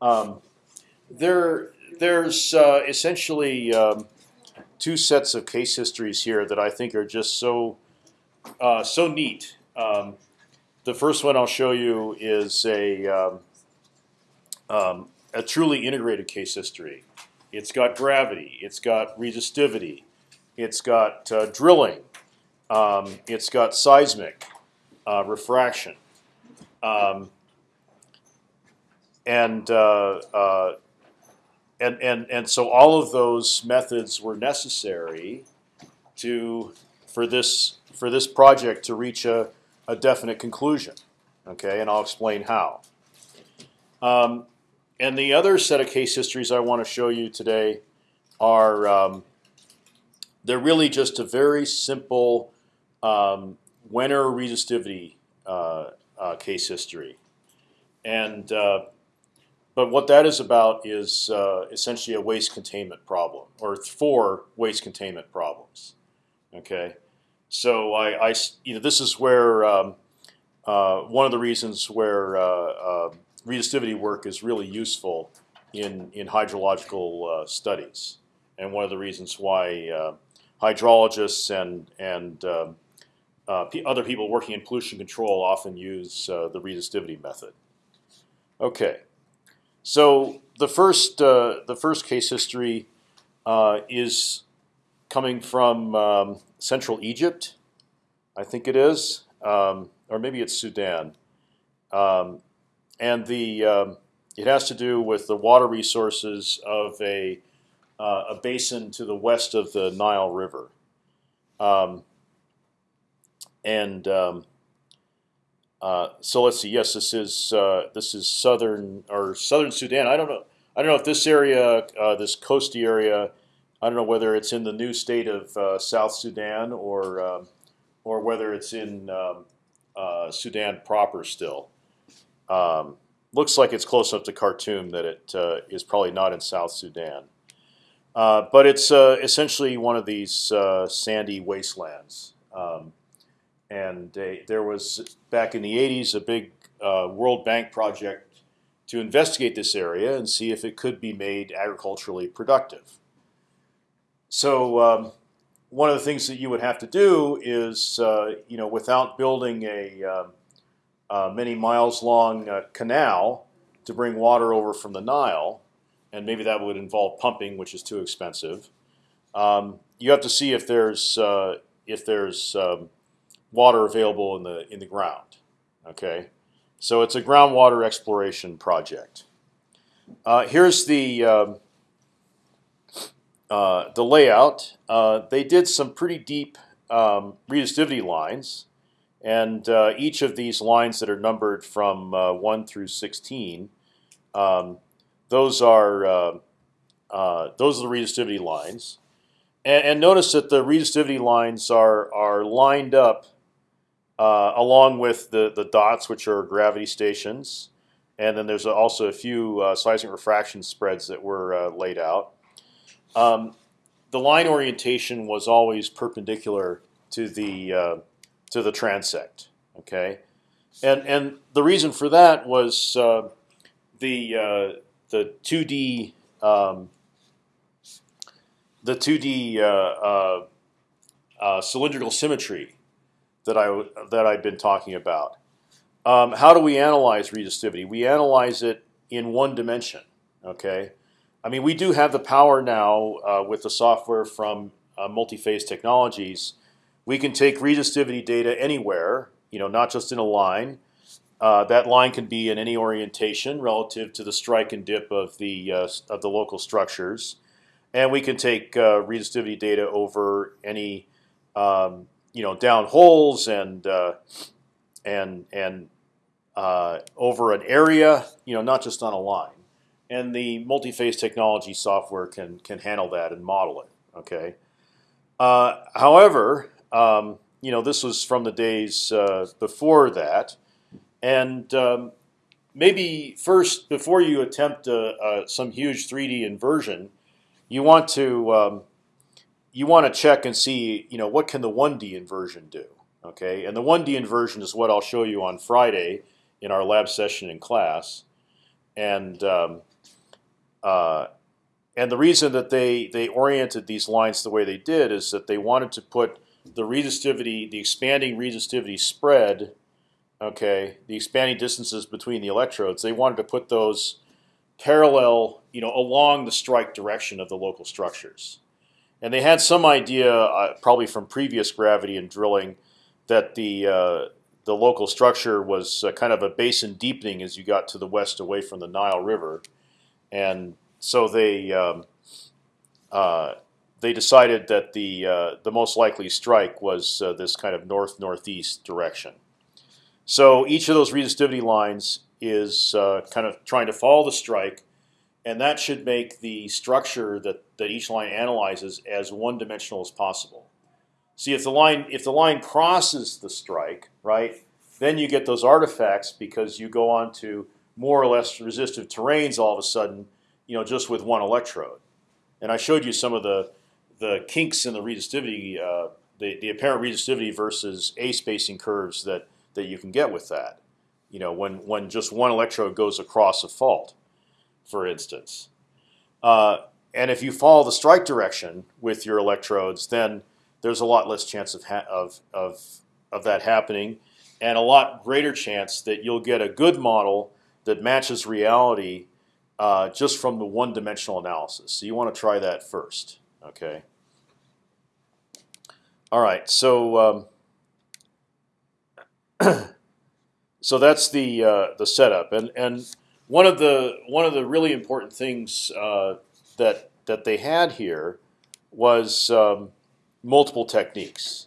Um, there, there's uh, essentially um, two sets of case histories here that I think are just so uh, so neat. Um, the first one I'll show you is a um, um, a truly integrated case history. It's got gravity. It's got resistivity. It's got uh, drilling. Um, it's got seismic uh, refraction. Um, and, uh, uh, and and and so all of those methods were necessary to for this for this project to reach a, a definite conclusion. Okay, and I'll explain how. Um, and the other set of case histories I want to show you today are um, they're really just a very simple um, Wenner resistivity uh, uh, case history, and uh, but what that is about is uh, essentially a waste containment problem, or four waste containment problems. Okay, so I, I you know this is where um, uh, one of the reasons where uh, resistivity work is really useful in in hydrological uh, studies, and one of the reasons why uh, hydrologists and and um, uh, other people working in pollution control often use uh, the resistivity method. Okay, so the first uh, the first case history uh, is coming from um, Central Egypt, I think it is, um, or maybe it's Sudan. Um, and the um, it has to do with the water resources of a uh, a basin to the west of the Nile River, um, and um, uh, so let's see. Yes, this is uh, this is southern or southern Sudan. I don't know. I don't know if this area, uh, this coasty area, I don't know whether it's in the new state of uh, South Sudan or um, or whether it's in um, uh, Sudan proper still. Um, looks like it's close enough to Khartoum that it uh, is probably not in South Sudan. But it's essentially one of these sandy wastelands. Um, and there was, back in the 80s, a big uh, World Bank project to investigate this area and see if it could be made agriculturally productive. So um, one of the things that you would have to do is, uh, you know, without building a um, uh, many miles long uh, canal to bring water over from the Nile, and maybe that would involve pumping, which is too expensive. Um, you have to see if there's uh, if there's um, water available in the in the ground. Okay, so it's a groundwater exploration project. Uh, here's the um, uh, the layout. Uh, they did some pretty deep um, resistivity lines. And uh, each of these lines that are numbered from uh, 1 through 16, um, those are uh, uh, those are the resistivity lines. And, and, notice that the resistivity lines are are lined up uh, along with the the dots, which are gravity stations. And then there's also a few uh, seismic refraction spreads that were laid out. Um, the line orientation was always perpendicular to the to the transect. Okay, and and the reason for that was uh, the uh, the two D um, the two D uh, uh, uh, cylindrical symmetry that I that I've been talking about. Um, how do we analyze resistivity? We analyze it in one dimension. Okay, I mean we do have the power now with the software from Multiphase Technologies we can take resistivity data anywhere, you know, not just in a line. Uh, that line can be in any orientation relative to the strike and dip of the uh, of the local structures, and we can take uh, resistivity data over any um, you know down holes and uh, and and uh, over an area, you know, not just on a line. And the multi-phase technology software can can handle that and model it. Okay. Uh, however, um, you know, this was from the days uh, before that, and um, maybe first before you attempt some huge 3D inversion, you want to um, you want to check and see, you know, what can the 1D inversion do? Okay, and the 1D inversion is what I'll show you on Friday in our lab session in class. and um, uh, and the reason that they they oriented these lines the way they did is that they wanted to put the resistivity, the expanding resistivity spread, okay, the expanding distances between the electrodes. They wanted to put those parallel, you know, along the strike direction of the local structures. And they had some idea, uh, probably from previous gravity and drilling, that the uh, the local structure was uh, kind of a basin deepening as you got to the west, away from the Nile River, and so they um, uh, they decided that the uh, the most likely strike was uh, this kind of north northeast direction. So each of those resistivity lines is kind of trying to follow the strike and that should make the structure that, that each line analyzes as one-dimensional as possible. See, if the line if the line crosses the strike, right, then you get those artifacts because you go on to more or less resistive terrains all of a sudden, you know, just with one electrode. And I showed you some of the the kinks in the resistivity, uh, the the apparent resistivity versus a spacing curves that that you can get with that. You know, when when just one electrode goes across a fault for instance. Uh, and if you follow the strike direction with your electrodes, then there's a lot less chance of, of, of, of that happening, and a lot greater chance that you'll get a good model that matches reality uh, just from the one-dimensional analysis. So you want to try that first, okay? All right, so um, so that's the uh, the setup, and and one of the one of the really important things uh, that that they had here was um, multiple techniques.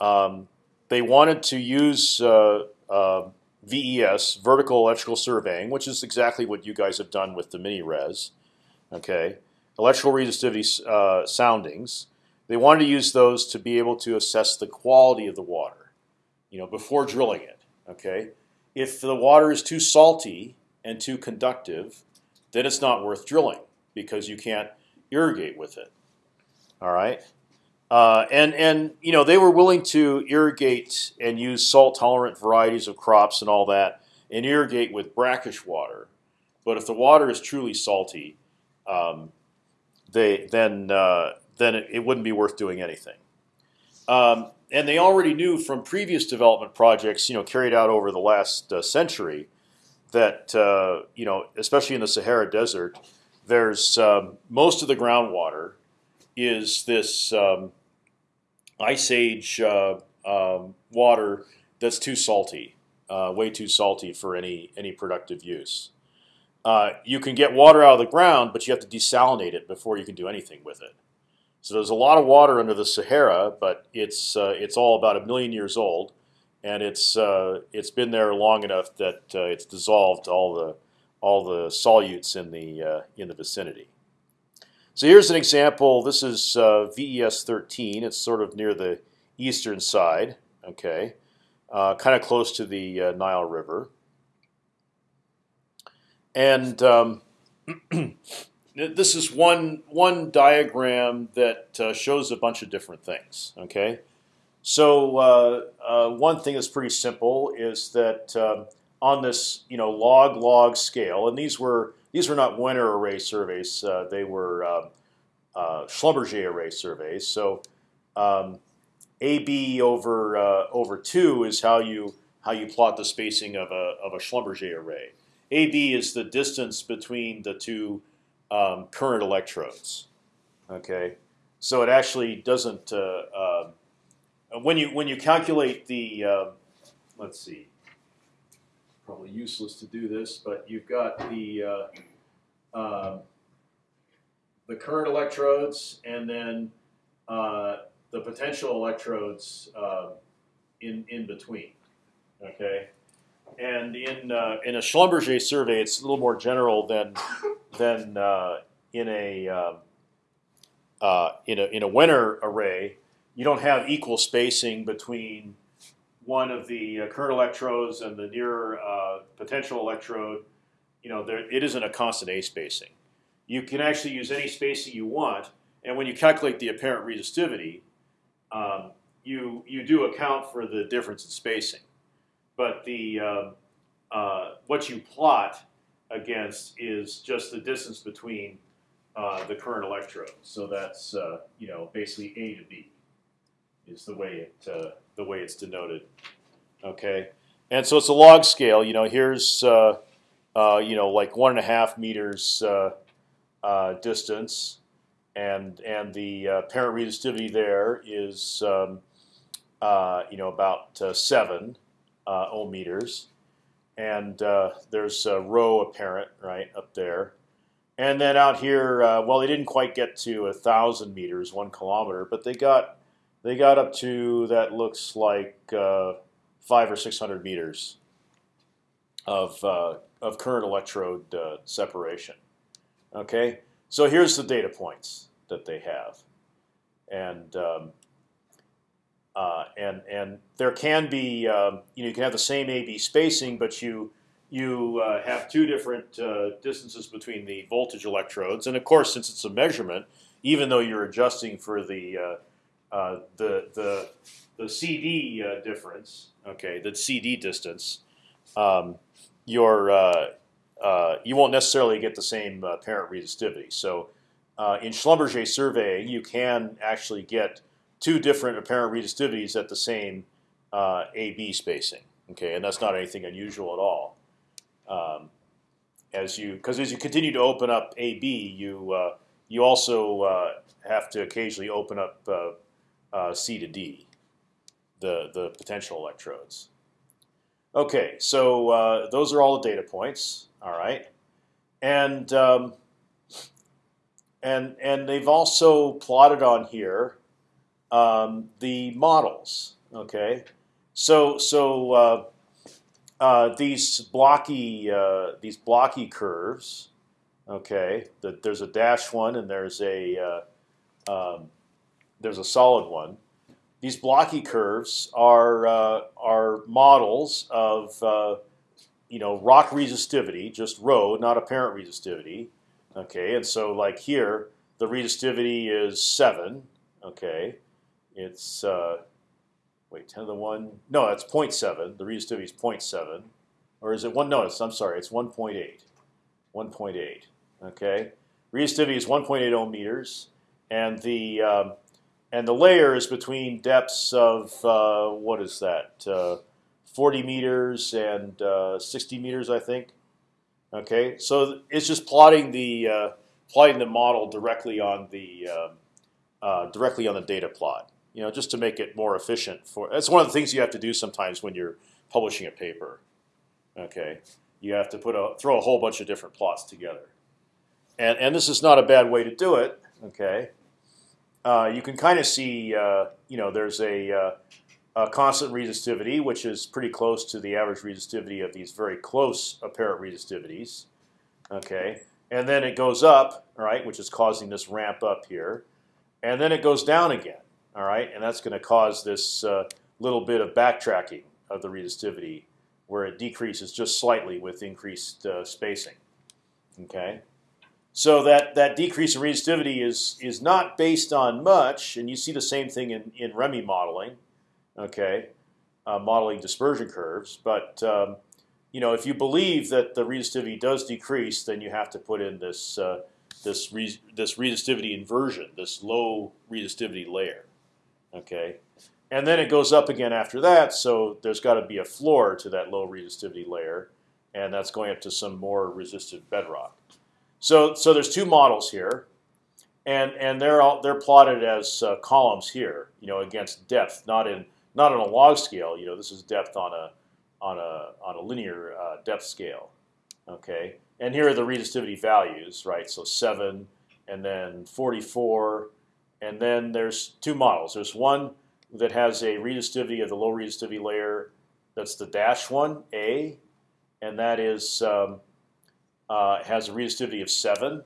Um, they wanted to use uh, uh, VES, vertical electrical surveying, which is exactly what you guys have done with the mini res. Okay, electrical resistivity uh, soundings. They wanted to use those to be able to assess the quality of the water, you know, before drilling it. Okay, if the water is too salty, and too conductive, then it's not worth drilling because you can't irrigate with it. All right, uh, and and you know they were willing to irrigate and use salt tolerant varieties of crops and all that, and irrigate with brackish water. But if the water is truly salty, um, they then uh, then it, it, wouldn't be worth doing anything. Um, and they already knew from previous development projects, you know, carried out over the last uh, century, that uh, you know, especially in the Sahara Desert, there's um, most of the groundwater is this um, ice age uh, um, water that's too salty, uh, way too salty for any any productive use. Uh, you can get water out of the ground, but you have to desalinate it before you can do anything with it. So there's a lot of water under the Sahara, but it's uh, it's all about a million years old and it's uh, it's been there long enough that uh, it's dissolved all the all the solutes in the uh, in the vicinity. So here's an example. This is uh, VES 13. It's sort of near the eastern side. Okay, uh, kind of close to the uh, Nile River, and um, this is one one diagram that shows a bunch of different things. Okay. So uh, uh, one thing that's pretty simple is that um, on this you know log log scale, and these were these were not Wenner array surveys; uh, they were um, uh, Schlumberger array surveys. So um, AB over uh, over two is how you how you plot the spacing of a of a Schlumberger array. AB is the distance between the two um, current electrodes. Okay, so it actually doesn't uh, um, when you when you calculate the, uh, let's see, probably useless to do this, but you've got the uh, uh, the current electrodes and then uh, the potential electrodes uh, in in between. Okay, and in uh, in a Schlumberger survey, it's a little more general than than in a in a in a Wenner array you don't have equal spacing between one of the uh, current electrodes and the near uh, potential electrode. You know, there, it isn't a constant A spacing. You can actually use any spacing you want, and when you calculate the apparent resistivity, um, you you do account for the difference in spacing. But the uh, uh what you plot against is just the distance between uh, the current electrodes. So that's uh, you know basically A to B is the way it uh, the way it's denoted. Okay, and so it's a log scale. You know, here's uh, uh, you know like one and a half meters distance, and and the parent resistivity there is um, you know about seven ohm meters and uh, there's a rho apparent right up there. And then out here, uh, well, they didn't quite get to a thousand meters, one kilometer, but they got they got up to that looks like uh, five or six hundred meters of uh, of current electrode uh, separation. Okay, so here's the data points that they have, and um, uh, and and there can be um, you know you can have the same AB spacing, but you you uh, have two different uh, distances between the voltage electrodes, and of course, since it's a measurement, even though you're adjusting for the uh, uh, the the the CD uh, difference, okay, the CD distance, um, your you won't necessarily get the same parent resistivity. So in Schlumberger surveying, you can actually get two different apparent resistivities at the same uh, AB spacing. Okay, and that's not anything unusual at all. Um, as you, because as you continue to open up AB, you uh, you also uh, have to occasionally open up uh, C to D, the the potential electrodes. Okay, so uh, those are all the data points. All right, and um, and and they've also plotted on here um, the models. Okay, so so uh, uh, these blocky uh, these blocky curves. Okay, the, there's a dash one and there's a uh, um, there's a solid one. These blocky curves are uh, are models of uh, you know rock resistivity, just rho, not apparent resistivity. Okay, and so like here, the resistivity is seven. Okay, it's uh, wait, ten to the one. No, that's 0.7. The resistivity is 0.7, or is it one? No, it's, I'm sorry, it's 1.8. 1.8. Okay, resistivity is 1.8 ohm meters, and the um, and the layer is between depths of uh, what is that? Uh, 40 meters and uh, 60 meters, I think. Okay, so it's just plotting the uh, plotting the model directly on the um, uh, directly on the data plot you know, just to make it more efficient. For that's one of the things you have to do sometimes when you're publishing a paper. Okay, you have to put a throw a whole bunch of different plots together, and and this is not a bad way to do it. Okay, uh, you can kind of see, uh, you know, there's a, uh, a, constant resistivity, which is pretty close to the average resistivity of these very close apparent resistivities. Okay, and then it goes up, right, which is causing this ramp up here, and then it goes down again. All right, and that's going to cause this uh, little bit of backtracking of the resistivity, where it decreases just slightly with increased spacing. Okay, so that that decrease in resistivity is is not based on much, and you see the same thing in in ReMi modeling. Okay, uh, modeling dispersion curves, but um, you know if you believe that the resistivity does decrease, then you have to put in this uh, this res this resistivity inversion, this low resistivity layer. Okay, and then it goes up again after that. So there's got to be a floor to that low resistivity layer, and that's going up to some more resistive bedrock. So so there's two models here, and and they're all they're plotted as uh, columns here, you know, against depth, not in not on a log scale. You know, this is depth on a on a on a linear uh, depth scale. Okay, and here are the resistivity values, right? So seven, and then 44, and then there's two models. There's one that has a resistivity of the low resistivity layer. That's the dash one, A, and that is um, uh, has a resistivity of seven.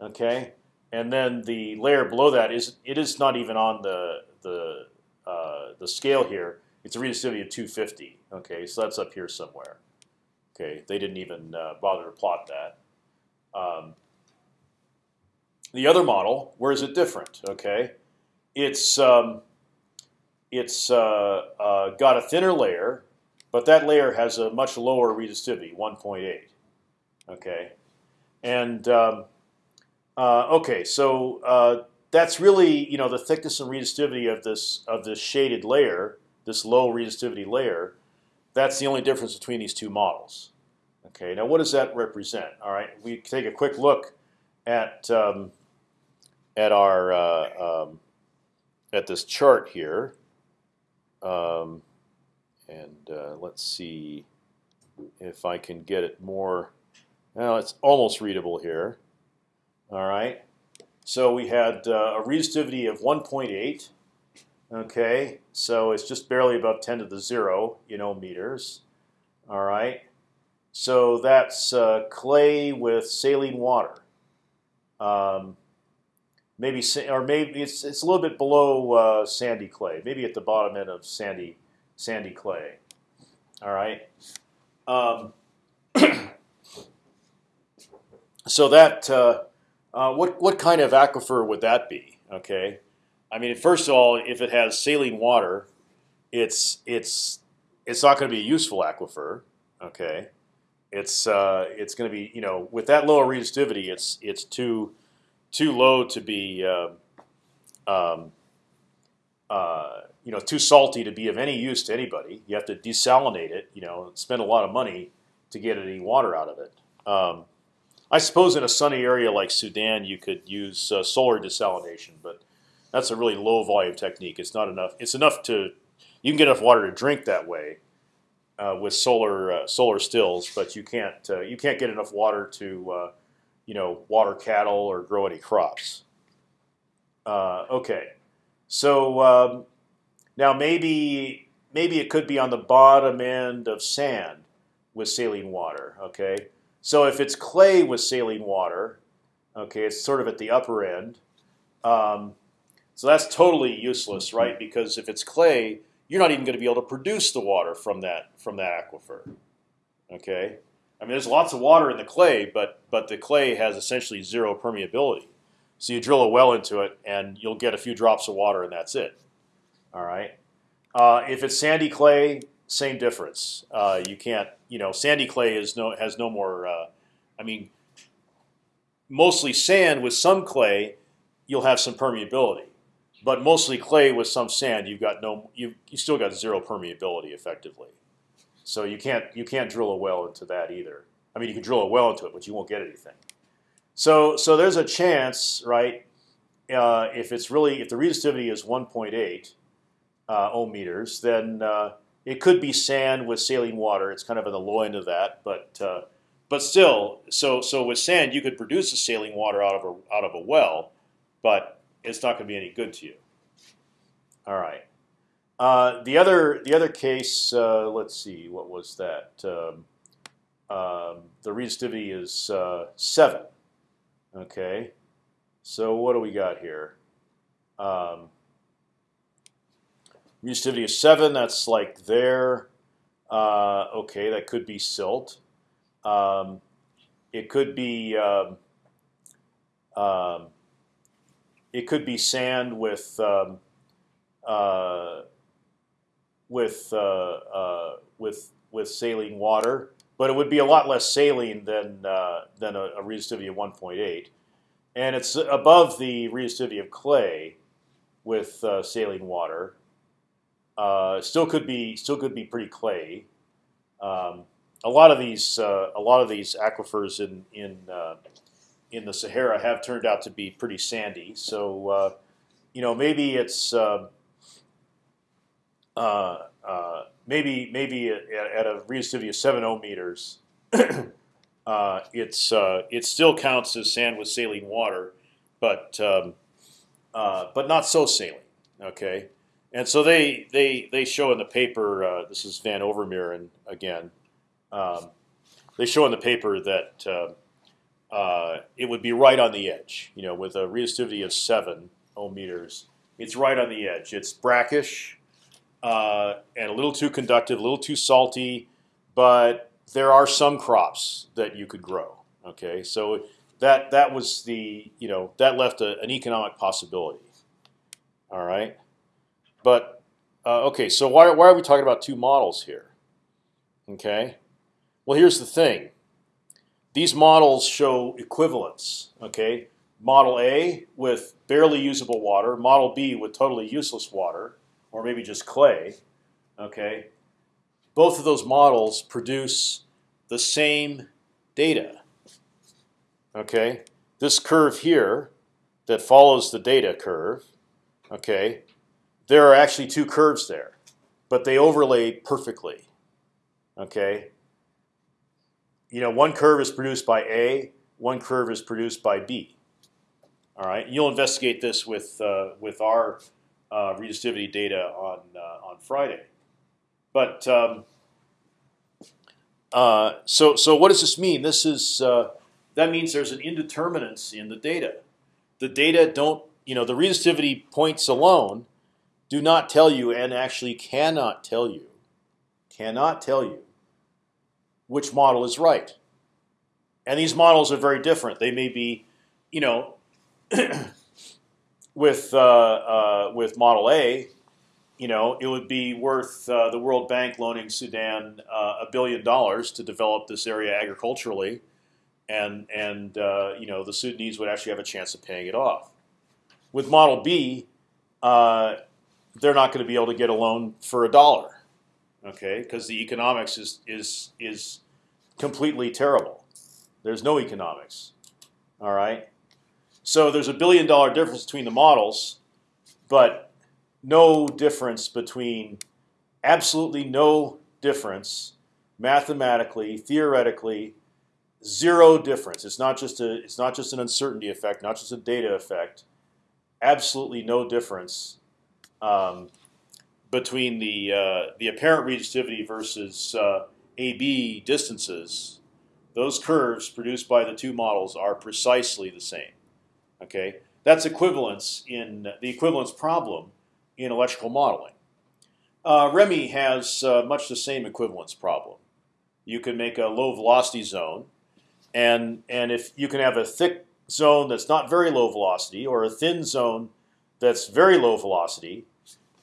Okay, and then the layer below that is it is not even on the the uh, the scale here. It's a resistivity of 250. Okay, so that's up here somewhere. Okay, they didn't even uh, bother to plot that. Um, the other model, where is it different? Okay, it's um, it's uh, uh, got a thinner layer, but that layer has a much lower resistivity, 1.8. Okay, and um, uh, okay, so uh, that's really you know the thickness and resistivity of this of this shaded layer, this low resistivity layer. That's the only difference between these two models. Okay, now what does that represent? All right, we take a quick look at um, at our uh, um, at this chart here, um, and uh, let's see if I can get it more. Well, it's almost readable here. All right. So we had uh, a resistivity of 1.8. Okay, so it's just barely above 10 to the zero, you know, meters. All right. So that's uh, clay with saline water. Um, maybe or maybe it's it's a little bit below uh, sandy clay, maybe at the bottom end of sandy sandy clay. All right. Um, so that uh, uh, what what kind of aquifer would that be? Okay, I mean, first of all, if it has saline water, it's it's it's not going to be a useful aquifer. Okay, it's uh, it's going to be you know with that lower resistivity, it's it's too too low to be uh, um, uh, you know too salty to be of any use to anybody. You have to desalinate it. You know, spend a lot of money to get any water out of it. Um, I suppose in a sunny area like Sudan, you could use uh, solar desalination, but that's a really low volume technique. It's not enough. It's enough to you can get enough water to drink that way uh, with solar uh, solar stills, but you can't uh, you can't get enough water to uh, you know water cattle or grow any crops. Uh, okay, so um, now maybe maybe it could be on the bottom end of sand with saline water. Okay, so if it's clay with saline water, okay, it's sort of at the upper end. Um, so that's totally useless, right? Because if it's clay, you're not even going to be able to produce the water from that from that aquifer. Okay, I mean there's lots of water in the clay, but but the clay has essentially zero permeability. So you drill a well into it, and you'll get a few drops of water, and that's it. All right. Uh, if it's sandy clay, same difference. Uh, you can't, you know, sandy clay is no has no more. Uh, I mean, mostly sand with some clay, you'll have some permeability but mostly clay with some sand, you've got no, you you still got zero permeability effectively. So you can't you can't drill a well into that either. I mean, you can drill a well into it, but you won't get anything. So so there's a chance, right? Uh, if it's really if the resistivity is 1.8 uh, ohm meters, then uh, it could be sand with saline water. It's kind of in the end of that, but uh, but still, so so with sand you could produce the saline water out of a out of a well, but it's not going to be any good to you. All right. Uh, the other the other case, uh, let's see, what was that? Um, um, the resistivity is uh, seven. Okay. So what do we got here? Um, resistivity is seven. That's like there. Uh, okay, that could be silt. Um, it could be um, um, it could be sand with um, uh, with uh, uh, with with saline water, but it would be a lot less saline than uh, than a, a, resistivity of 1.8, and it's above the resistivity of clay with uh, saline water. Uh, still could be still could be pretty clay. Um, a lot of these a lot of these aquifers in in in the Sahara have turned out to be pretty sandy. So uh, you know maybe it's uh, uh, uh maybe maybe at, at, a resistivity of seven ohm meters, uh, it's uh, it still counts as sand with saline water, but um, but not so saline. Okay, and so they they they show in the paper. this is Van Overmeeren again. Um, they show in the paper that uh, it would be right on the edge. You know, with a resistivity of seven ohm meters, it's right on the edge. It's brackish uh, and a little too conductive, a little too salty, but there are some crops that you could grow. Okay, so that that was the you know that left a, an economic possibility. All right, but uh, okay, so why why are we talking about two models here? Okay, well here's the thing these models show equivalence. Okay, model A with barely usable water, model B with totally useless water, or maybe just clay. Okay, both of those models produce the same data. Okay, this curve here that follows the data curve. Okay, there are actually two curves there, but they overlay perfectly. Okay, you know, one curve is produced by A, one curve is produced by B. All right, you'll investigate this with uh, with our uh, resistivity data on uh, on Friday. But um, uh, so so what does this mean? This is uh, that means there's an indeterminance in the data. The data don't you know the resistivity points alone do not tell you and actually cannot tell you cannot tell you which model is right. And these models are very different. They may be, you know, with uh, uh, with Model A, you know, it would be worth uh, the World Bank loaning Sudan uh, a billion dollars to develop this area agriculturally, and and uh, you know the Sudanese would actually have a chance of paying it off. With Model B, uh, they're not going to be able to get a loan for a dollar okay? Because the economics is is is completely terrible. There's no economics. All right. So there's a billion dollar difference between the models, but no difference between absolutely no difference mathematically, theoretically, zero difference. It's not just a it's not just an uncertainty effect, not just a data effect. Absolutely no difference um, between the uh, the apparent resistivity versus uh, AB distances, those curves produced by the two models are precisely the same. Okay, that's equivalence in the equivalence problem in electrical modeling. Uh, ReMi has uh, much the same equivalence problem. You can make a low velocity zone, and and if you can have a thick zone that's not very low velocity or a thin zone that's very low velocity,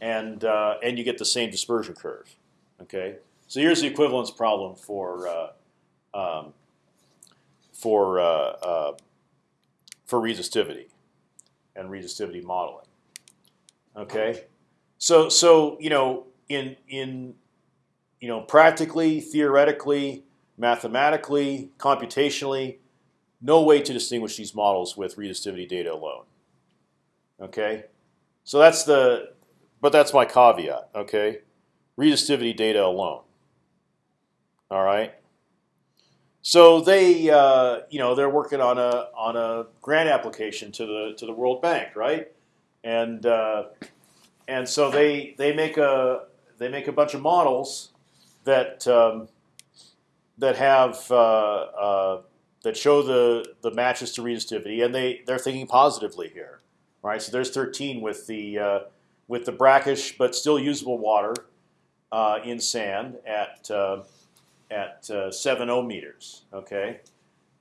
and uh, and you get the same dispersion curve. Okay, so here's the equivalence problem for uh, um, for uh, uh, for resistivity and resistivity modeling. Okay, so so you know in in you know practically, theoretically, mathematically, computationally, no way to distinguish these models with resistivity data alone. Okay, so that's the but that's my caveat. Okay, resistivity data alone. All right. So they, uh, you know, they're working on a on a grant application to the to the World Bank, right? And uh, and so they they make a they make a bunch of models that um, that have uh, uh that show the the matches to resistivity, and they they're thinking positively here, right? So there's 13 with the uh, with the brackish but still usable water uh, in sand at uh, at uh, seven ohm meters. Okay,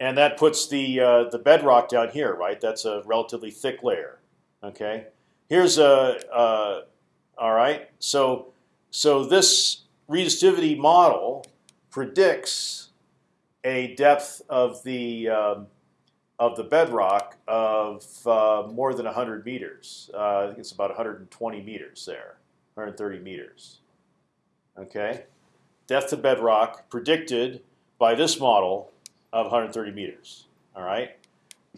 and that puts the uh, the bedrock down here, right? That's a relatively thick layer. Okay, here's a uh, all right. So so this resistivity model predicts a depth of the um, of the bedrock of uh, more than 100 meters. Uh, I think it's about 120 meters there, 130 meters. Okay, depth to bedrock predicted by this model of 130 meters. All right.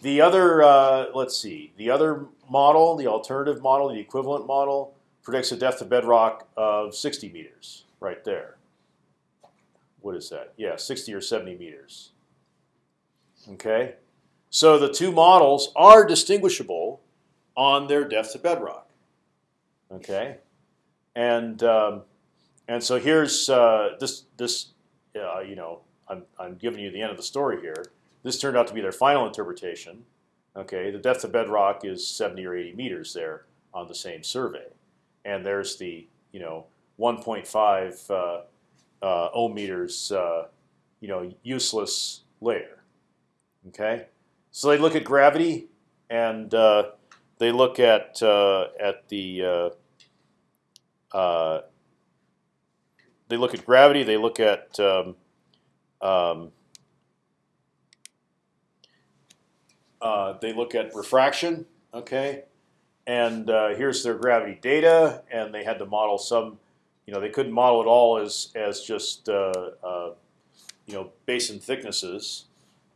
The other, uh, let's see, the other model, the alternative model, the equivalent model, predicts a depth to bedrock of 60 meters, right there. What is that? Yeah, 60 or 70 meters. Okay. So the two models are distinguishable on their depth to bedrock. Okay, and um, and so here's uh, this this uh, you know I'm I'm giving you the end of the story here. This turned out to be their final interpretation. Okay, the depth of bedrock is 70 or 80 meters there on the same survey, and there's the you know 1.5 uh, uh, ohm meters uh, you know useless layer. Okay. So they look at gravity, and uh, they look at uh, at the uh, they look at gravity. They look at um, um, uh, they look at refraction. Okay, and uh, here's their gravity data, and they had to model some. You know, they couldn't model it all as as just uh, you know basin thicknesses.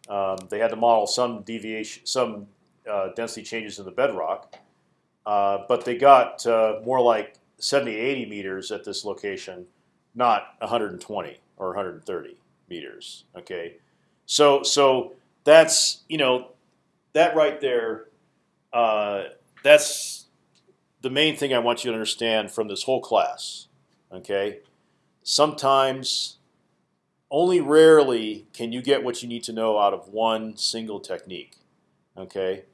Um, they had to model some deviation, some uh, density changes in the bedrock, uh, but they got uh, more like 70, 80 meters at this location, not 120 or 130 meters. Okay, so so that's you know that right there. Uh, that's the main thing I want you to understand from this whole class. Okay, sometimes, only rarely can you get what you need to know out of one single technique. Okay,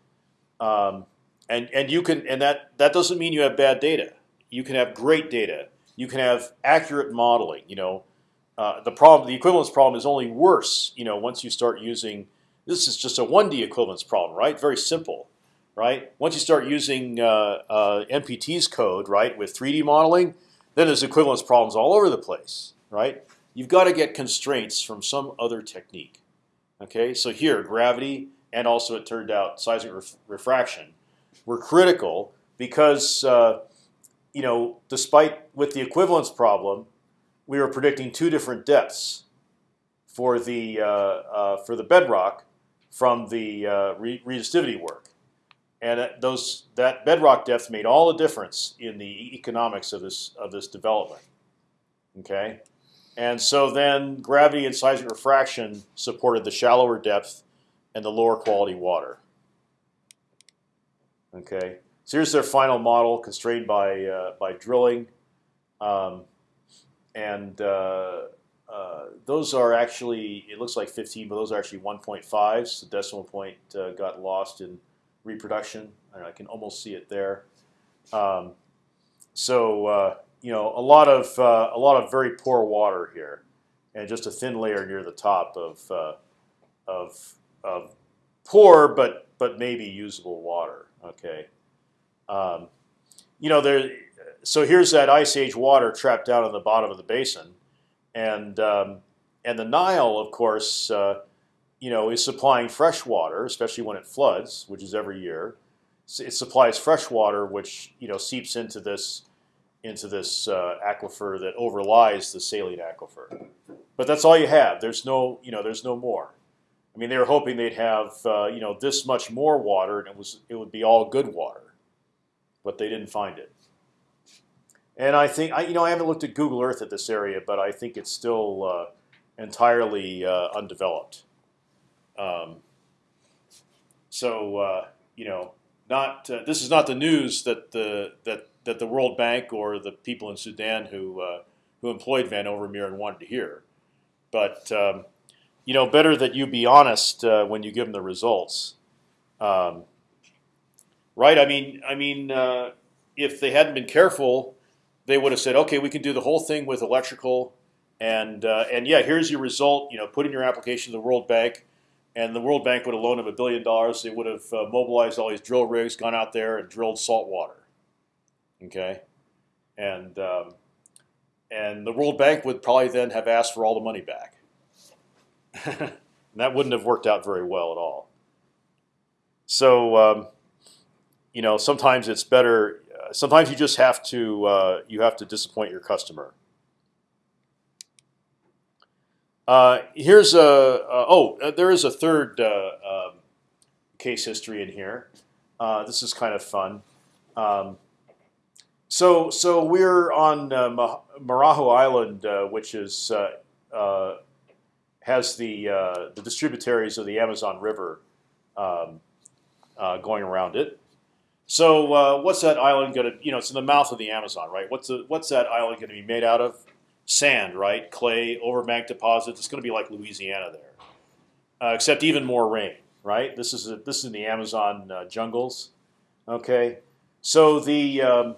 um, and and you can and that that doesn't mean you have bad data. You can have great data. You can have accurate modeling. You know, uh, the problem, the equivalence problem, is only worse. You know, once you start using this is just a 1D equivalence problem, right? Very simple, right? Once you start using uh, uh, MPT's code, right, with 3D modeling, then there's equivalence problems all over the place, right? You've got to get constraints from some other technique. Okay, so here gravity and also it turned out seismic ref refraction were critical because uh, you know despite with the equivalence problem, we were predicting two different depths for the uh, uh, for the bedrock from the uh, re resistivity work, and those that bedrock depth made all the difference in the economics of this of this development. Okay, and so then gravity and seismic refraction supported the shallower depth and the lower quality water. Okay, so here's their final model constrained by uh, by drilling, um, and uh, uh, those are actually, it looks like 15, but those are actually 1.5s. The decimal point uh, got lost in reproduction. I can almost see it there. Um, so uh, you know, a lot of uh, a lot of very poor water here, and just a thin layer near the top of uh, of of poor but but maybe usable water. Okay, um, you know there. So here's that ice age water trapped down in the bottom of the basin and um, and the Nile, of course, uh, you know, is supplying fresh water, especially when it floods, which is every year. It supplies fresh water, which you know seeps into this into this uh, aquifer that overlies the saline aquifer. But that's all you have. There's no you know there's no more. I mean, they were hoping they'd have uh, you know this much more water, and it was it would be all good water, but they didn't find it. And I think I, you know I haven't looked at Google Earth at this area, but I think it's still uh, entirely uh, undeveloped. Um, so uh, you know, not uh, this is not the news that the that that the World Bank or the people in Sudan who uh, who employed Van Overmeeren wanted to hear. But um, you know, better that you be honest uh, when you give them the results. Um, right? I mean, I mean, if they hadn't been careful they would have said, okay, we can do the whole thing with electrical, and uh, and yeah, here's your result. You know, put in your application to the World Bank, and the World Bank would have loaned them a billion dollars. They would have uh, mobilized all these drill rigs, gone out there and drilled salt water. Okay, and um, and the World Bank would probably then have asked for all the money back. and that wouldn't have worked out very well at all. So um, you know, sometimes it's better sometimes you just have to uh, you have to disappoint your customer. Uh, here's a uh, oh uh, there is a third uh, um, case history in here. Uh, this is kind of fun. Um, so so we're on Marajo Island, which is has the the distributaries of the Amazon River um, going around it. So uh, what's that island going to? You know, it's in the mouth of the Amazon, right? What's the, what's that island going to be made out of? Sand, right? Clay, overbank deposits. It's going to be like Louisiana there, uh, except even more rain, right? This is a, this is in the Amazon uh, jungles. Okay, so the um,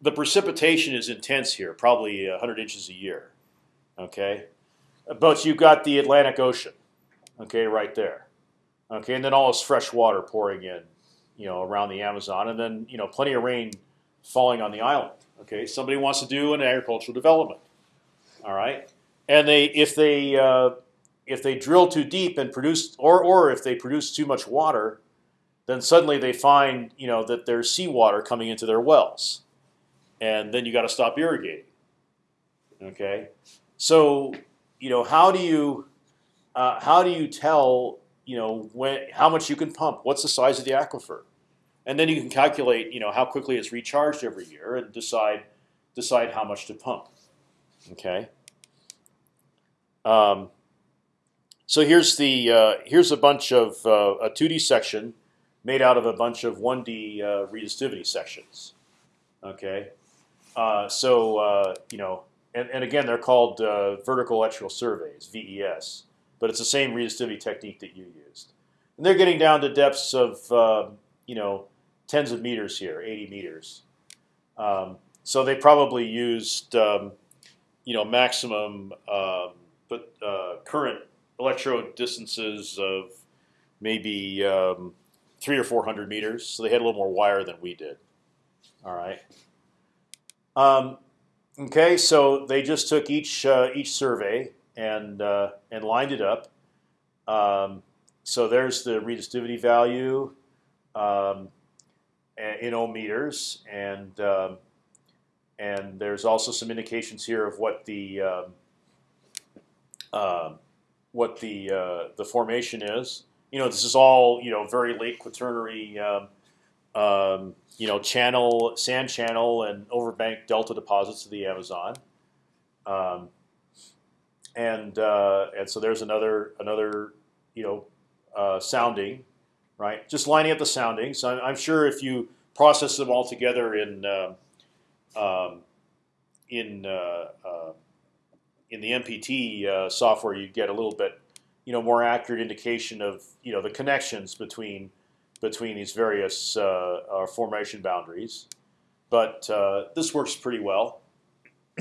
the precipitation is intense here, probably 100 inches a year. Okay, but you've got the Atlantic Ocean, okay, right there. Okay, and then all this fresh water pouring in you know, around the Amazon, and then you know, plenty of rain falling on the island. Okay, somebody wants to do an agricultural development. All right, and they if they uh, if they drill too deep and produce, or or if they produce too much water, then suddenly they find you know that there's seawater coming into their wells, and then you got to stop irrigating. Okay, so you know how do you uh, how do you tell you know when how much you can pump? What's the size of the aquifer? And then you can calculate you know how quickly it's recharged every year and decide decide how much to pump. Okay. Um, so here's the uh, here's a bunch of uh, a 2D section made out of a bunch of 1D uh, resistivity sections. Okay, so uh, you know, and, and again they're called uh, vertical electrical surveys (VES), but it's the same resistivity technique that you used. And they're getting down to depths of um, you know tens of meters here, 80 meters. Um, so they probably used um, you know maximum um, but current electrode distances of maybe um, three or four hundred meters. So they had a little more wire than we did. All right. Um, okay, so they just took each uh, each survey and uh, and lined it up. Um, so there's the resistivity value um, in ohm meters, and um, and there's also some indications here of what the uh, what the uh, the formation is. You know, this is all you know very late quaternary, um, you know, channel sand channel and overbank delta deposits of the Amazon, um, and uh, and so there's another another you know uh, sounding, right? Just lining up the soundings. I'm, I'm, sure if you process them all together in um, um, in uh, uh, in the MPT uh, software, you get a little bit, you know, more accurate indication of you know the connections between between these various uh, uh formation boundaries. But uh, this works pretty well,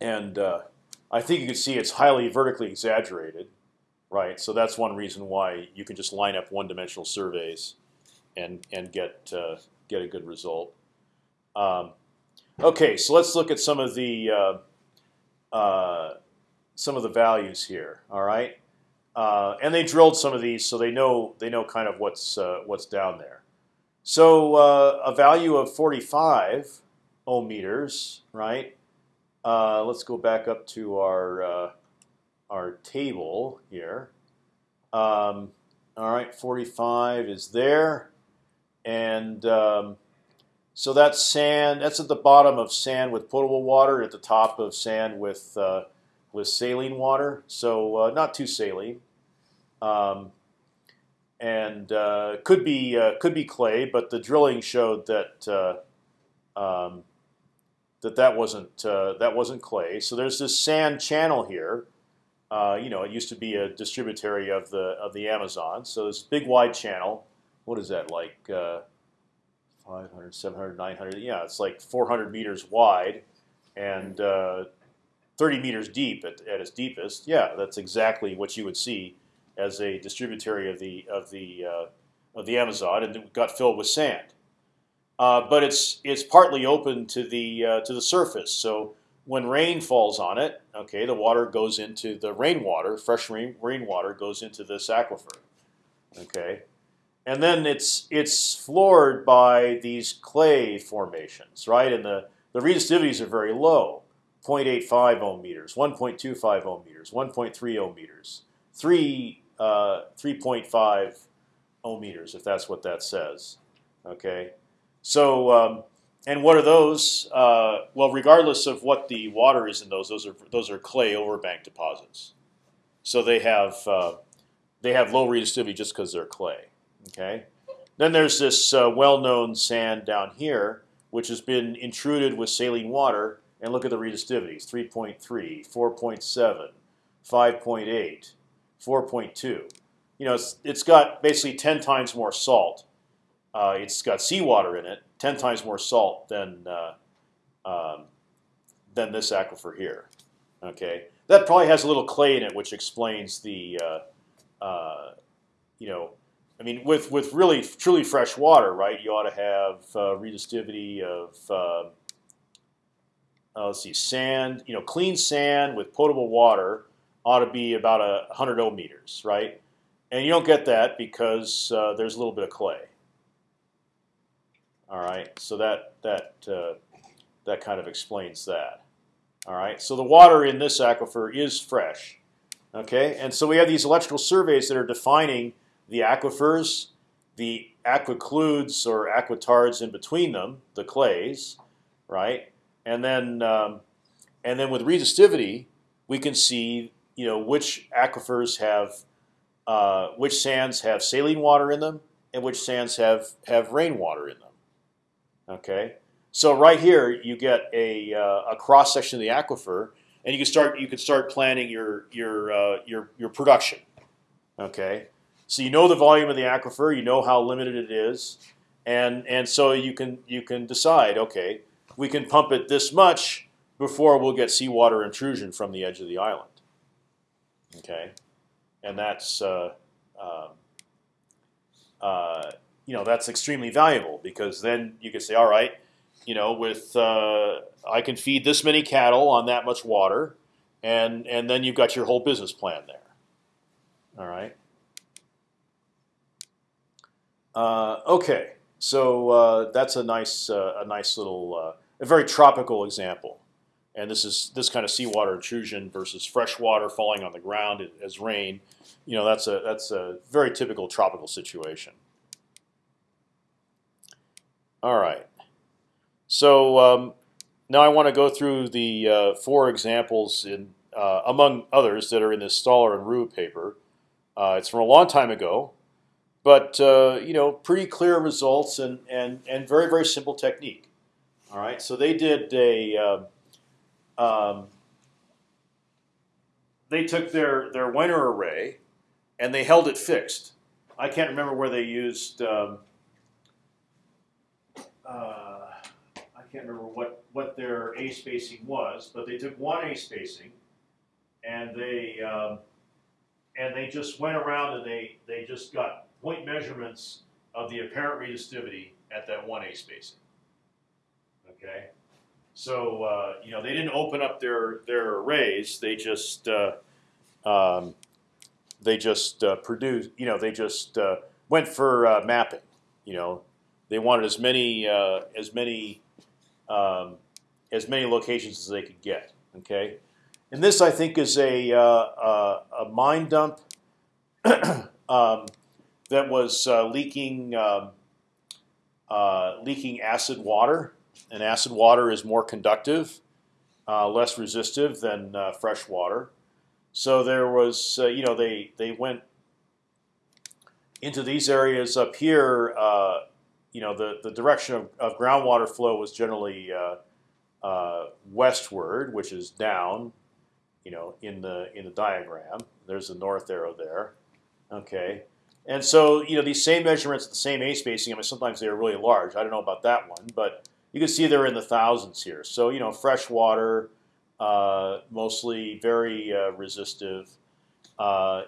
and uh, I think you can see it's highly vertically exaggerated, right? So that's one reason why you can just line up one-dimensional surveys and and get get a good result. Um, okay, so let's look at some of the uh, some of the values here. All right, uh, and they drilled some of these, so they know they know kind of what's uh, what's down there. So uh, a value of 45 ohm meters, right? Uh, let's go back up to our our table here. Um, all right, 45 is there, and um, so that's sand. That's at the bottom of sand with potable water. At the top of sand with uh, with saline water. So uh, not too saline, um, and uh, could be uh, could be clay. But the drilling showed that uh, um, that that wasn't uh, that wasn't clay. So there's this sand channel here. you know, it used to be a distributary of the of the Amazon. So this big wide channel. What is that like? 500, 700, 900. Yeah, it's like 400 meters wide and 30 meters deep at, at its deepest. Yeah, that's exactly what you would see as a distributary of the of the uh, of the Amazon, and it got filled with sand. Uh, but it's it's partly open to the uh, to the surface. So when rain falls on it, okay, the water goes into the rainwater. Fresh rain rainwater goes into this aquifer. Okay, and then it's it's floored by these clay formations, right? And the the resistivities are very low, 0.85 ohm meters, 1.25 ohm meters, 1.3 ohm meters, 3 uh, 3.5 ohm meters, if that's what that says. Okay, so um, and what are those? Uh, well, regardless of what the water is in those, those are those are clay overbank deposits. So they have uh, they have low resistivity just because they're clay. Okay. Then there's this uh, well-known sand down here, which has been intruded with saline water. And look at the resistivities: 3.3, 4.7, 5.8, 4.2. You know, it's, it's got basically 10 times more salt. Uh, it's got seawater in it, 10 times more salt than uh, um, than this aquifer here. Okay, that probably has a little clay in it, which explains the uh, uh you know I mean, with with really truly fresh water, right? You ought to have uh, resistivity of uh, let's see, sand. You know, clean sand with potable water ought to be about a hundred ohm meters, right? and you don't get that because uh, there's a little bit of clay. All right, so that that uh, that kind of explains that. All right, so the water in this aquifer is fresh. Okay, and so we have these electrical surveys that are defining the aquifers, the aquicludes or aquitards in between them, the clays, right? And then um, and then with resistivity, we can see you know which aquifers have uh, which sands have saline water in them and which sands have have rainwater in them. Okay, so right here you get a, uh, a cross section of the aquifer, and you can start you can start planning your your uh, your your production. Okay, so you know the volume of the aquifer, you know how limited it is, and and so you can you can decide. Okay, we can pump it this much before we'll get seawater intrusion from the edge of the island. Okay, and that's uh, um, uh, you know that's extremely valuable because then you can say, all right, you know, with uh, I can feed this many cattle on that much water, and and then you've got your whole business plan there. All right. Uh, okay, so uh, that's a nice uh, a nice little uh, a very tropical example, and this is this kind of seawater intrusion versus fresh water falling on the ground as rain. You know, that's a that's a very typical tropical situation. All right. So um, now I want to go through the uh, four examples in uh, among others that are in this Stollar and Roux paper. Uh, it's from a long time ago, but uh, you know, pretty clear results and and and very very simple technique. All right. So they did a. Um, um they took their their Wenner array, and they held it fixed. I can't remember where they used. Um, uh, I can't remember what, what their A spacing was, but they took one A spacing and they um, and they just went around and they, they just got point measurements of the apparent resistivity at that one A spacing. Okay, so uh, you know they didn't open up their their arrays; they just uh, um, they just uh, produced. You know, they just uh, went for uh, mapping. You know, they wanted as many uh, as many um, as many locations as they could get. Okay, and this I think is a a mine dump um, that was uh, leaking um, uh, leaking acid water, and acid water is more conductive, less resistive than fresh water. So there was, you know, they they went into these areas up here uh, you know, the, the direction of, of groundwater flow was generally uh, uh, westward, which is down, you know, in the in the diagram. There's the north arrow there. Okay, and so you know these same measurements, the same A spacing. I mean, sometimes they are really large. I don't know about that one, but you can see they're in the thousands here. So you know, fresh water, uh, mostly very uh, resistive. Uh,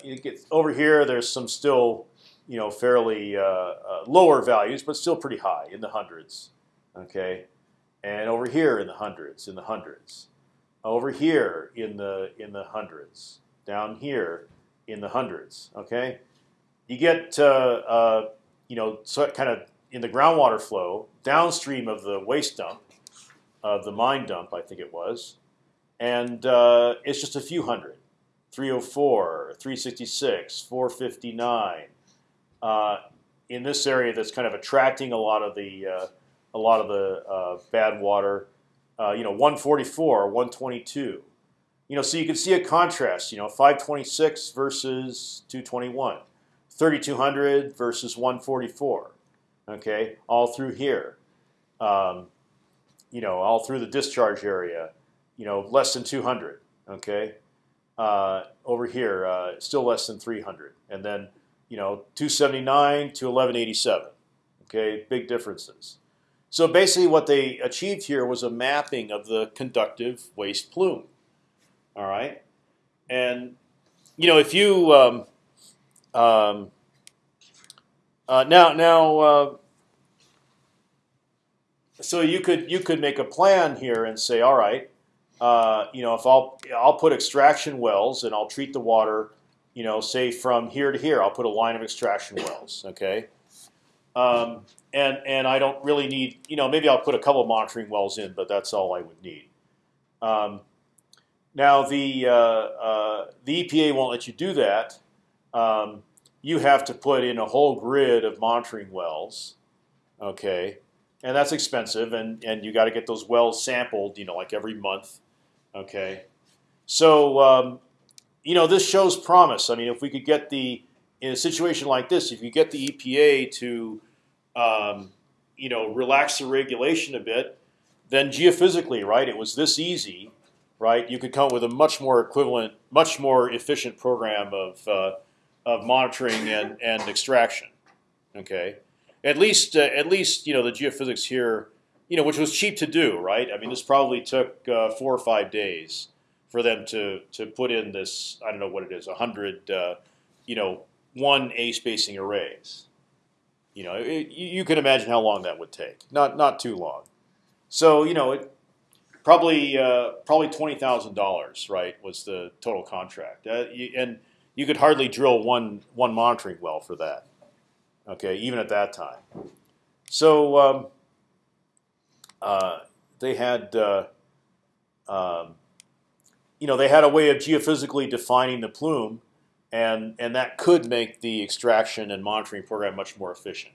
over here. There's some still you know, fairly uh, uh, lower values, but still pretty high in the hundreds. Okay, and over here in the hundreds, in the hundreds, over here in the in the hundreds, down here in the hundreds. Okay, you get uh, you know so kind of in the groundwater flow downstream of the waste dump, of the mine dump, I think it was, and uh, it's just a few hundred. 304, 366, 459, uh, in this area that's kind of attracting a lot of the uh, a lot of the uh, bad water. Uh, you know, 144, 122. You know, so you can see a contrast. You know, 526 versus 221, 3200 versus 144. Okay, all through here. Um, you know, all through the discharge area. You know, less than 200. Okay, uh, over here, uh, still less than 300, and then you know, 279 to 1187. Okay, big differences. So basically, what they achieved here was a mapping of the conductive waste plume. All right, and you know, if you um, um, uh, now now uh, so you could you could make a plan here and say, all right, uh, you know, if I'll I'll put extraction wells and I'll treat the water you know, say from here to here, I'll put a line of extraction wells. Okay, um, and and I don't really need, you know, maybe I'll put a couple monitoring wells in, but that's all I would need. Um, now the uh, uh, the EPA won't let you do that. Um, you have to put in a whole grid of monitoring wells, okay, and that's expensive, and and you got to get those wells sampled, you know, like every month, okay. So um, you know this shows promise. I mean, if we could get the in a situation like this, if you get the EPA to um, you know relax the regulation a bit, then geophysically, right, it was this easy, right? You could come up with a much more equivalent, much more efficient program of uh, of monitoring and, and extraction. Okay, at least uh, at least you know the geophysics here, you know, which was cheap to do, right? I mean, this probably took uh, four or five days for them to to put in this. I don't know what it is, hundred, uh, you know, one A spacing arrays. You know, it, you can imagine how long that would take. Not not too long. So you know, it probably uh, probably twenty thousand dollars, right? Was the total contract, uh, and you could hardly drill one one monitoring well for that. Okay, even at that time. So um, uh, they had, uh, um, you know, they had a way of geophysically defining the plume, and and that could make the extraction and monitoring program much more efficient.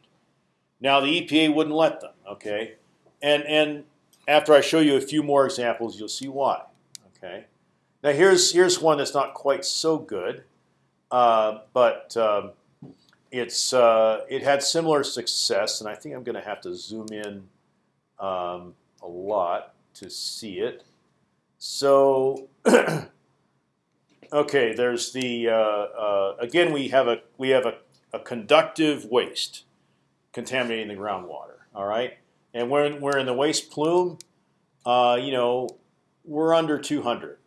Now the EPA wouldn't let them. Okay, and and after I show you a few more examples, you'll see why. Okay. Now here's here's one that's not quite so good. Uh, but um, it's uh, it had similar success, and I think I'm going to have to zoom in um, a lot to see it. So, okay, there's the uh, again we have a we have a, a conductive waste contaminating the groundwater. All right, and when we're in the waste plume, uh, you know, we're under 200.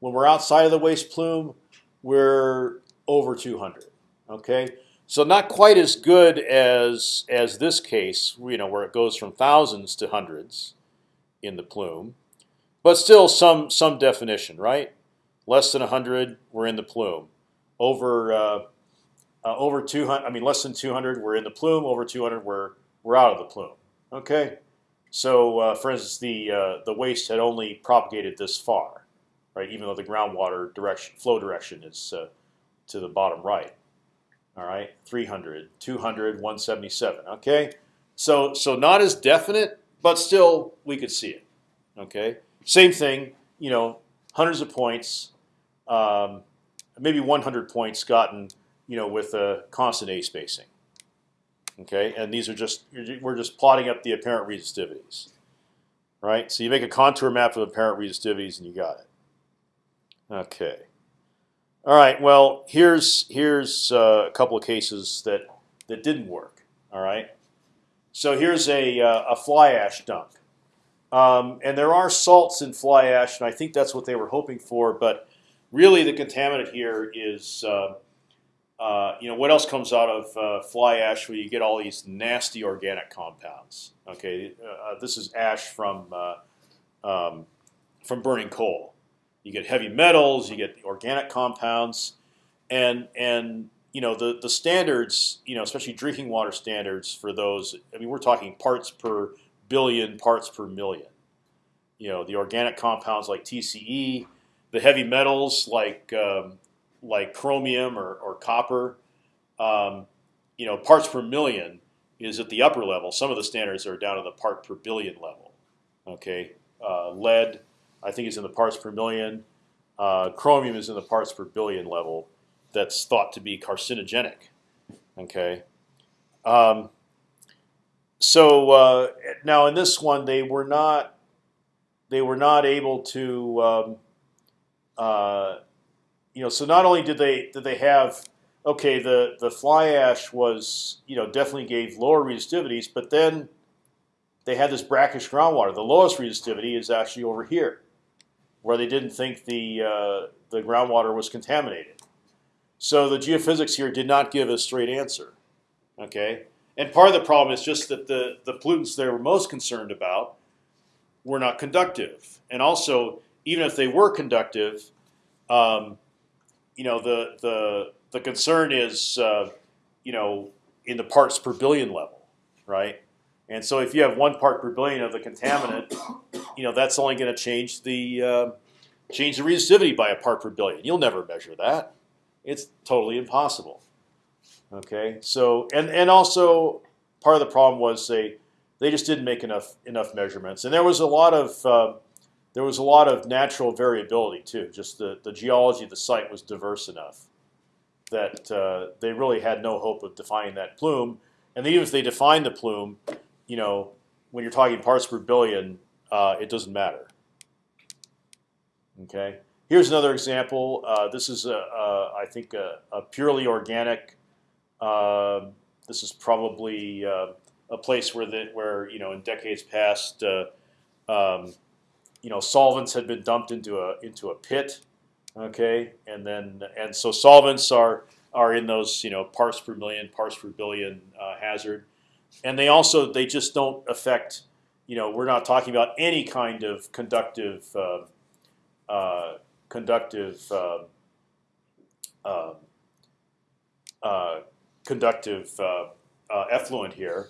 When we're outside of the waste plume, we're over 200. Okay, so not quite as good as as this case, you know, where it goes from thousands to hundreds in the plume, but still some some definition, right? Less than 100, we're in the plume. Over uh, uh, over 200, I mean less than 200, we're in the plume. Over 200, we're we're out of the plume. Okay, so uh, for instance, the uh, the waste had only propagated this far, right? Even though the groundwater direction flow direction is uh, to the bottom right. All right, 300, 200, 177. Okay, so so not as definite, but still we could see it. Okay, same thing. You know, hundreds of points, um, maybe 100 points gotten. You know, with a constant A spacing. Okay, and these are just we're just plotting up the apparent resistivities. Right, so you make a contour map of apparent resistivities, and you got it. Okay. All right. Well, here's here's uh, a couple of cases that that didn't work. All right. So here's a uh, a fly ash dump, um, and there are salts in fly ash, and I think that's what they were hoping for. But really, the contaminant here is. Uh, uh you know what else comes out of uh, fly ash where you get all these nasty organic compounds? Okay, uh, this is ash from um, from burning coal you get heavy metals, you get organic compounds, and and you know the the standards, you know, especially drinking water standards for those. I mean, we're talking parts per billion, parts per million. You know, the organic compounds like TCE, the heavy metals like um, like chromium or, or copper. Um, you know, parts per million is at the upper level. Some of the standards are down to the part per billion level. Okay, uh, lead, I think is in the parts per million. Uh, chromium is in the parts per billion level. That's thought to be carcinogenic. Okay. Um, so uh, now in this one, they were not they were not able to um, uh, you know. So not only did they did they have okay the the fly ash was you know definitely gave lower resistivities, but then they had this brackish groundwater. The lowest resistivity is actually over here where they didn't think the uh, the groundwater was contaminated. So the geophysics here did not give a straight answer. Okay, and part of the problem is just that the the pollutants they were most concerned about were not conductive, and also even if they were conductive, um, you know the the the concern is, uh, you know, in the parts per billion level, right? And so if you have one part per billion of the contaminant, you know that's only going to change the uh, change the resistivity by a part per billion. You'll never measure that; it's totally impossible. Okay, so and and also part of the problem was they they just didn't make enough enough measurements, and there was a lot of uh, there was a lot of natural variability too. Just the the geology of the site was diverse enough that uh, they really had no hope of defining that plume. And even if they defined the plume, you know, when you're talking parts per billion, uh, it doesn't matter. Okay. Here's another example. Uh, this is, a, a, I think, a, a purely organic. Uh, this is probably uh, a place where the, where you know in decades past, uh, um, you know, solvents had been dumped into a into a pit. Okay, and then and so solvents are are in those you know parts per million, parts per billion uh, hazard and they also they just don't affect. You know, we're not talking about any kind of conductive uh, uh, conductive uh, uh, conductive uh, uh, effluent here.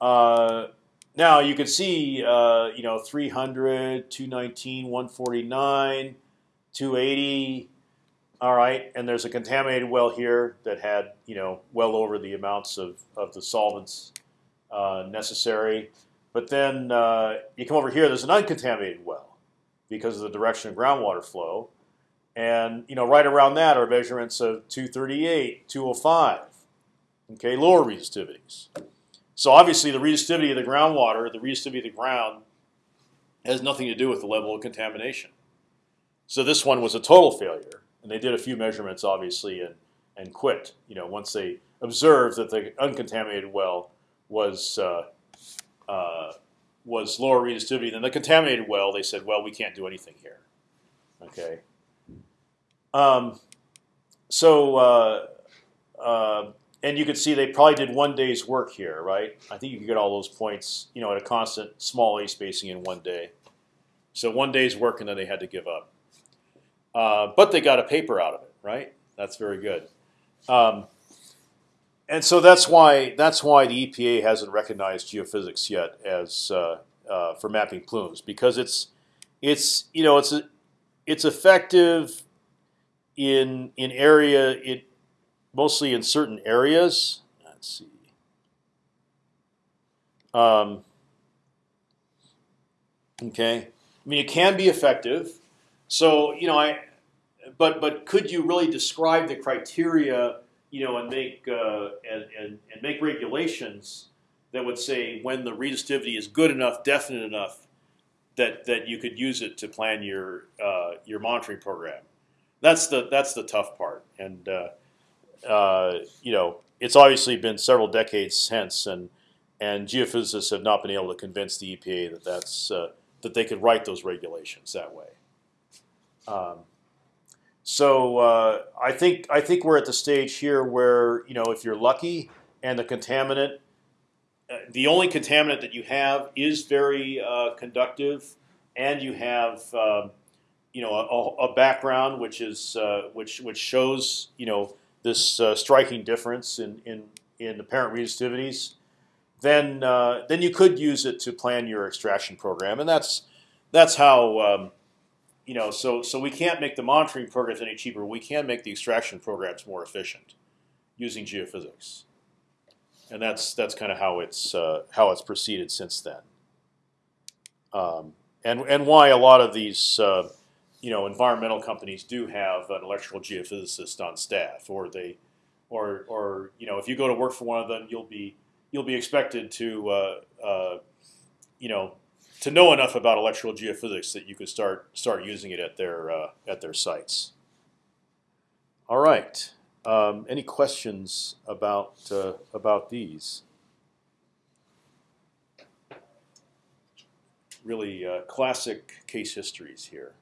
now you can see, you know, 300, 219, 149, 280. All right, and there's a contaminated well here that had, you know, well over the amounts of, of the solvents uh, necessary. But then uh, you come over here. There's an uncontaminated well because of the direction of groundwater flow, and you know right around that are measurements of 238, 205. Okay, lower resistivities. So obviously the resistivity of the groundwater, the resistivity of the ground, has nothing to do with the level of contamination. So this one was a total failure, and they did a few measurements, obviously, and and quit. You know, once they observed that the uncontaminated well was uh, uh, was lower resistivity than the contaminated well. They said, well, we can't do anything here. Okay. Um, so uh, uh, and you can see they probably did one day's work here, right? I think you can get all those points, you know, at a constant small a spacing in one day. So one day's work, and then they had to give up. Uh, but they got a paper out of it, right? That's very good. Um, and so that's why that's why the EPA hasn't recognized geophysics yet as uh, uh, for mapping plumes because it's it's you know it's a, it's effective in in area it mostly in certain areas. Let's see. Um, okay, I mean it can be effective. So you know I, but but could you really describe the criteria? You know, and make uh, and, and, and make regulations that would say when the resistivity is good enough, definite enough, that that you could use it to plan your uh, your monitoring program. That's the that's the tough part, and uh, uh, you know it's obviously been several decades since, and and geophysicists have not been able to convince the EPA that that's uh, that they could write those regulations that way. Um, so uh, I think I think we're at the stage here where you know if you're lucky and the contaminant, uh, the only contaminant that you have is very uh, conductive, and you have um, you know a, a, background which is uh, which which shows you know this uh, striking difference in in in apparent resistivities, then uh, then you could use it to plan your extraction program, and that's that's how. Um, you know, so so we can't make the monitoring programs any cheaper. We can make the extraction programs more efficient using geophysics, and that's that's kind of how it's uh, how it's proceeded since then. Um, and and why a lot of these uh, you know environmental companies do have an electrical geophysicist on staff, or they, or or you know if you go to work for one of them, you'll be you'll be expected to uh, uh you know to know enough about electrical geophysics that you could start start using it at their uh, at their sites. All right. Um, any questions about uh, about these? Really uh, classic case histories here.